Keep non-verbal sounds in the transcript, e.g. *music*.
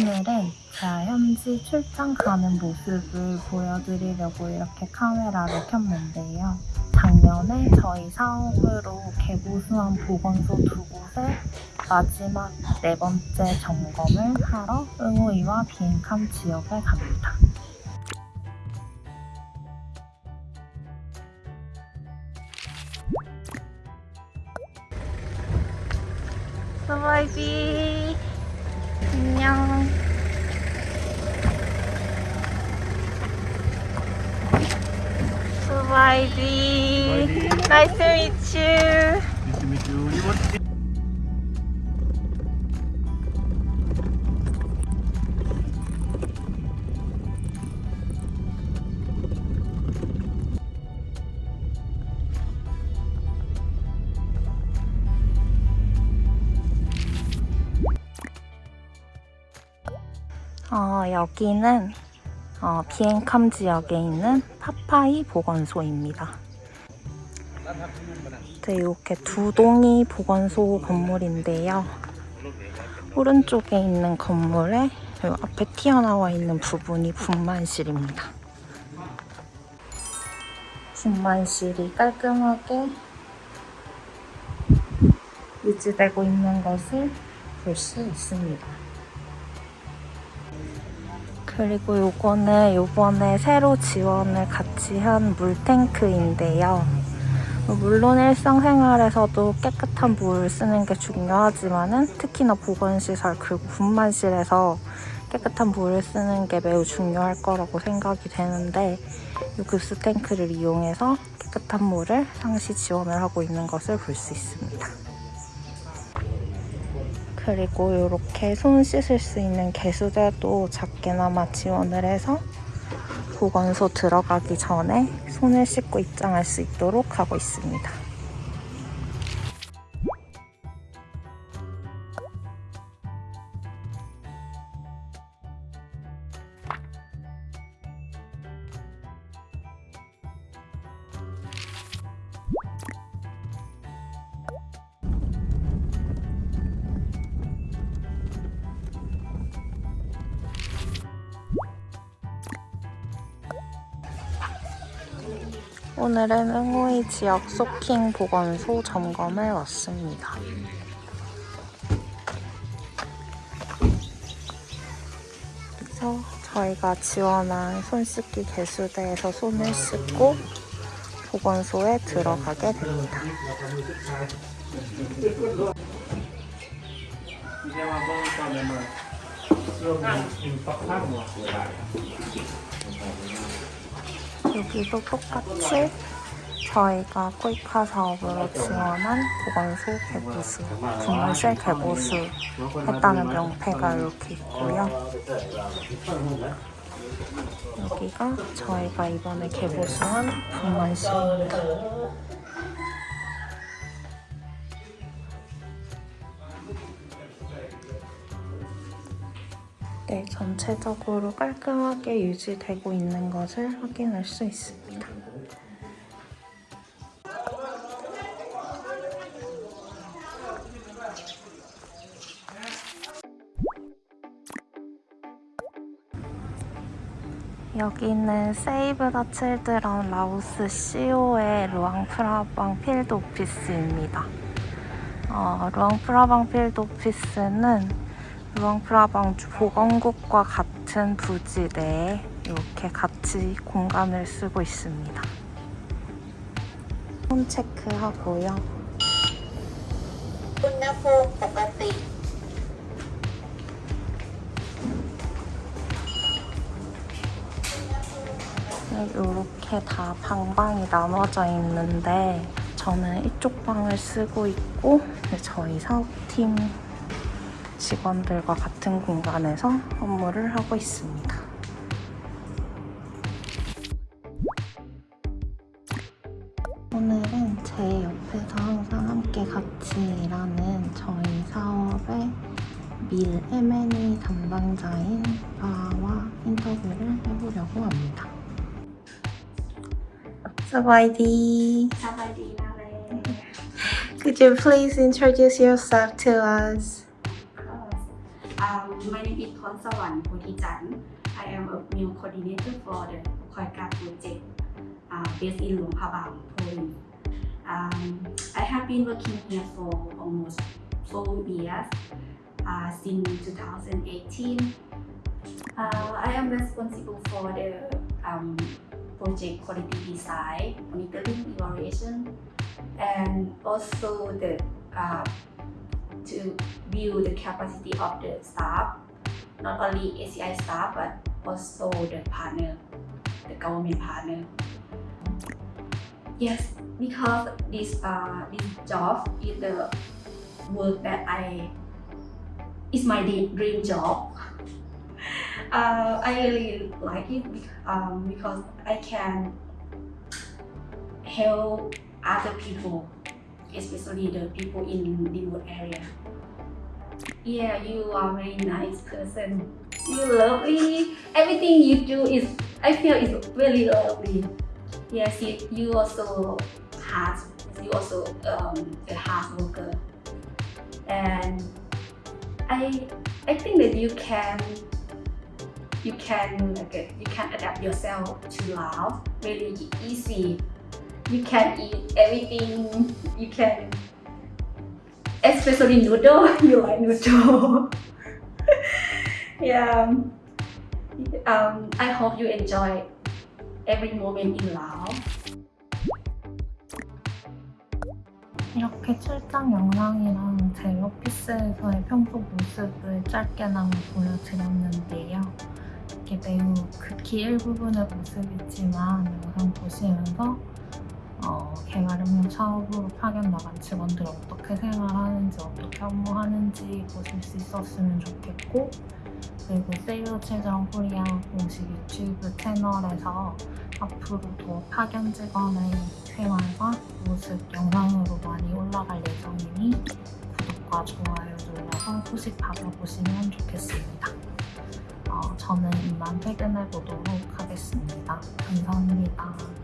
오늘은 제가 현지 출장 가는 모습을 보여드리려고 이렇게 카메라를 켰는데요. 작년에 저희 사업으로 개보수한 보건소 두 곳에 마지막 네 번째 점검을 하러 응호이와 비행캄 지역에 갑니다. 스바이비 안녕 Nice to meet you. Nice to meet you. 어, 여기는 어, 비행캄 지역에 있는 파파이 보건소입니다. 네, 이렇게 두 동이 보건소 건물인데요. 오른쪽에 있는 건물에 이 앞에 튀어나와 있는 부분이 분만실입니다. 분만실이 깔끔하게 유지되고 있는 것을 볼 수 있습니다. 그리고 요거는 요번에 새로 지원을 같이 한 물탱크인데요. 물론 일상생활에서도 깨끗한 물을 쓰는 게 중요하지만 은 특히나 보건시설 그리고 분만실에서 깨끗한 물을 쓰는 게 매우 중요할 거라고 생각이 되는데 이 급수 탱크를 이용해서 깨끗한 물을 상시 지원을 하고 있는 것을 볼 수 있습니다. 그리고 이렇게 손 씻을 수 있는 개수대도 작게나마 지원을 해서 보건소 들어가기 전에 손을 씻고 입장할 수 있도록 하고 있습니다. 오늘은 응호이 지역 소킹 보건소 점검에 왔습니다. 그래서 저희가 지원한 손 씻기 개수대에서 손을 씻고 보건소에 들어가게 됩니다. 여기도 똑같이 저희가 코이카 사업으로 지원한 보건소 개보수, 분만실 개보수 했다는 명패가 이렇게 있고요. 여기가 저희가 이번에 개보수한 분만실입니다. 네, 전체적으로 깔끔하게 유지되고 있는 것을 확인할 수 있습니다. 여기는 세이브 더 칠드런 라오스 CO의 루앙 프라방 필드 오피스입니다. 어, 루앙 프라방 필드 오피스는 루앙프라방 보건국과 같은 부지 내에 이렇게 같이 공간을 쓰고 있습니다. 홈 체크하고요. 네, 이렇게 다 방방이 나눠져 있는데 저는 이쪽 방을 쓰고 있고 저희 사업팀 직원들과 같은 공간에서 업무를 하고 있습니다. 오늘은 제 옆에서 항상 함께 같이 일하는 저희 사업의 밀 M&E 담당자인 바와 인터뷰를 해보려고 합니다. Sawadee. Could you please introduce yourself to us? My name is Thon Sawan Podijan. I am a new coordinator for the Khoika project uh, based in Luang Prabang, Poland. Um, I have been working here for almost four years uh, since 2018. Uh, I am responsible for the um, project quality design, monitoring, evaluation, and also the uh, to build the capacity of the staff, not only ACI staff but also the partner, the government partner. Yes, because this uh, this job is the work that I is my dream dream job. *laughs* Uh, I really like it um, because I can help other people, especially the people in remote area. Yeah, you are a very nice person. You lovely. Everything you do is, I feel is really lovely. Yes, you, you also hard. You also um, a hard worker, and I I think that you can you can uh, you can adapt yourself to love really easy. You can eat everything. You can especially noodle. You like noodle. yeah. Um, I hope you enjoy every moment in love. 이렇게 출장 영상이랑 제 오피스에서의 평소 모습을 짧게나마 보여드렸는데요. 이게 매우 극히 일부분의 모습이지만 영상 보시면서 어, 개발은행 사업으로 파견 나간 직원들이 어떻게 생활하는지 어떻게 업무하는지 보실 수 있었으면 좋겠고 그리고 세이어 최정 코리아 공식 유튜브 채널에서 앞으로도 파견 직원의 생활과 모습 영상으로 많이 올라갈 예정이니 구독과 좋아요 눌러서 소식 받아보시면 좋겠습니다. 어, 저는 이만 퇴근해 보도록 하겠습니다. 감사합니다.